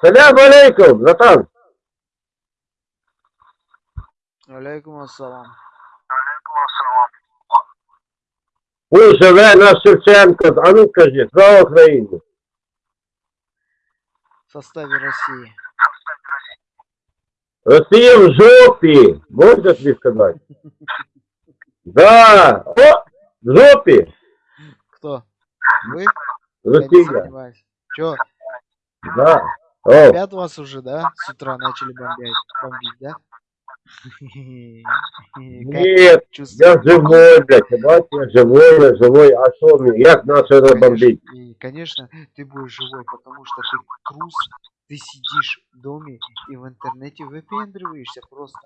Салям алейкум, братан. Алейкум ассалам. Ой, живе наш Шевченко. А ну скажи, слава Україні. В составе России. Росія в жопі. Можна тобі сказати? Да. О, в жопі. Кто? Вы? Я не Росія. сомневаюсь. Чё, Да. О, опять вас уже, да? С утра начали бомбить, бомбить, да? Как ні, чувствуете? я живой, блядь. Ти бачиш, я живой, я живой. А що мені? Як наше Конечно, бомбить? и, конечно, ты будешь живой, потому что ты трус, ты сидишь в доме и в интернете выпендриваешься просто.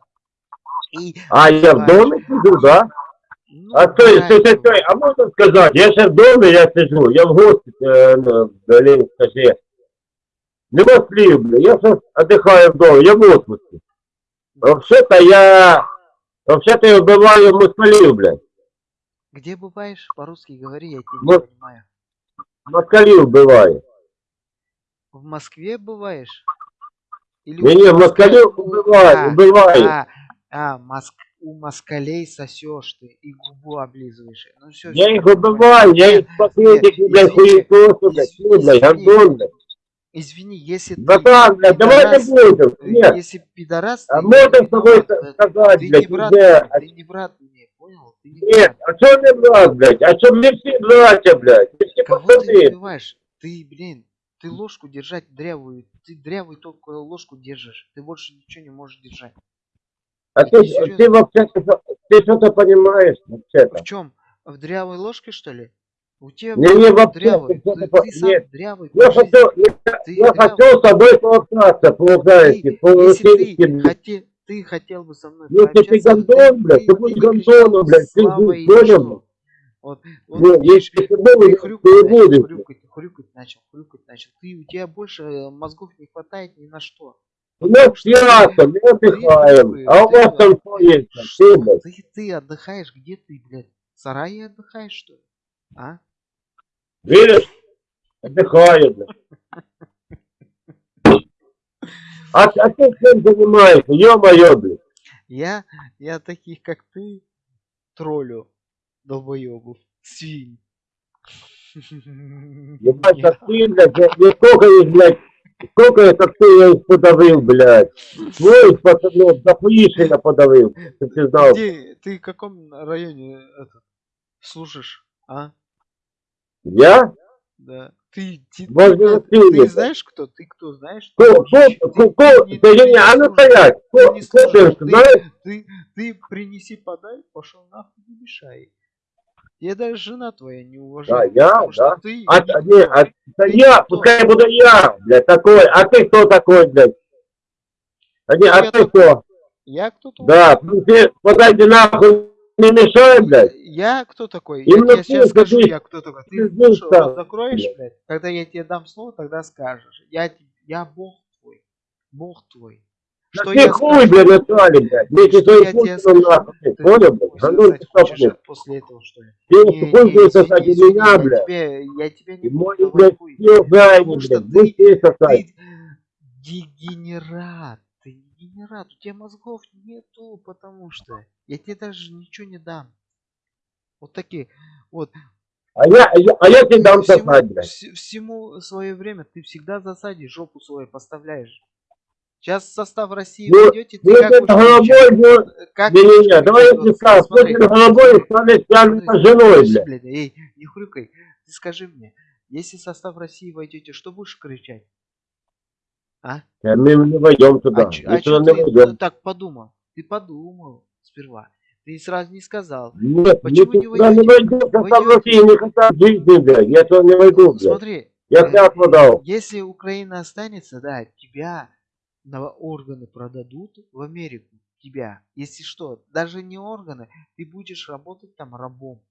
И А я в называешь- домі сиджу, да? Ну, А стой, да, стой, стой, это- стой, а можна сказати, я ще в домі, я сиджу, я в гості, е, ну, блін, скажи. Нема слів, бля, я сейчас отдыхаю в доме, я в отпуске. Вообще-то я, вообще-то я убиваю москалів, блядь. Где бываешь? По-русски говори, я тебя Вот. не понимаю. Москалів вбиваю. В Москве бываешь? Или Ні, у ні, моска- москалів у- убиваю, а, убиваю. А, а, моск... у москалей сосешь ты и губу облизываешь. Ну все, Я їх убиваю, я їх пакетики, блядь, хуєсосу, блядь, ну, блядь, гандон, блядь. Извини, если ты Братан, блядь, давай не пидорас, будем, э, нет. если пидорас, А ты можно не с тобой виноват, э, сказать, ты блядь, не брат, где? мне, ты не брат мне, понял? Ты не Нет, брат. а что не брат, блядь? А что мне все братья, блядь? Мы все Кого ты пацаны. убиваешь? Ты, блин, ты ложку держать дрявую, ты дрявую только ложку держишь, ты больше ничего не можешь держать. А Ты ты, вообще, ты что-то понимаешь вообще-то? В чем? В дрявой ложке что ли? У тебя Не, не, вообще, дрявый, ты ты, сам нет. дрявый. Я жизни. хочу, я, Ты я дрявый. хочу с тобой пообщаться, по-украински, Ты- если по-российски, ты, блядь. хоте- ты хотел бы со мной Если ты гондон, блядь, ты будешь гондоном, блядь, ты будешь блядь? Вот, вот Ну, видишь, если ты ты хрюкать ты будешь. хрюкать, хрюкать начал, хрюкать начал. Ты, у тебя больше э, мозгов не хватает ни на что. У нас Что пьяца, мы отдыхаем, а у вас там что есть? Ты, Что? блядь, Ты, ты отдыхаешь, где ты, блядь? В сарае отдыхаешь, что ли? А? видишь? Отдыхаю, блядь. А, а ты чем занимаешься? Ё-моё, блядь. Я, я таких, как ты, троллю долбоебов, свинь. Ебать, как ты, блядь, сколько их, блядь, сколько это ты я их подавил, блядь. Твой пацанов, дохуища подавил, чтоб ты знал. Где, ты в каком районе это, служишь, а? Я? Да. Ты, ты, Возле ты, ты Васильева. знаешь кто? Ты кто знаешь? Кто, кто, Ты- кто, ты кто, да я ты не, а ну служишь. стоять, Ты кто, ты? Ты, ты принеси подай, пошел нахуй не мешай. Я даже жена твоя не Да, уважает. я, потому да. Ты А, не, а, да Ты я, никто. пускай буду я, блядь, такой, а ты кто такой, блядь? А, не, а ты кто? Я кто такой? Да, ты подойди нахуй, не мешай, блядь. Я кто такой? Именно я тебе ты, сейчас скажу, ты- я кто такой. Ты ты слушай, рот закроешь, блядь. блядь. Когда я тебе дам слово, тогда скажешь. Я, я бог твой. Бог твой. Да Что я хуй, блядь, Наталья, блядь. Вместе Что я тебе скажу? Ты понял, блядь? сосать ты хочешь блядь. после этого, что ли? Ты Не, хуй будешь сосать из меня, блядь. я тебе не буду блядь, все что блядь. ты- Будь ты сосать. Дегенерат. Ты дегенерат. У тебя мозгов нету, потому что я тебе даже ничего не дам. Вот такие. Вот. А я, а я, а я тебе дам всему, сосать, блядь. вс- всему свое время ты всегда в засаде жопу свою поставляешь. Сейчас состав России Ну, войдете, ты Ну, как это головой, ну, Как не, не, не, давай я смотри, смотри головой Подожди, тянуть женой, блядь. эй, не хрюкай. Ты скажи мне, если в состав России войдете, что будешь кричать? А? Да Мы не войдем туда. а Мы а туда не ты войдем. так подумал? Ты подумал сперва. Ты сразу не сказал. Нет, Почему не не войдете? войдем, состав Войдете. России не хотят жизни, блядь. Я туда не войду, блядь. Смотри, Я э, клятву дал. если Украина останется, да, тебя на органы продадут в Америку. Тебя. Если что, даже не органы, ты будешь работать там рабом.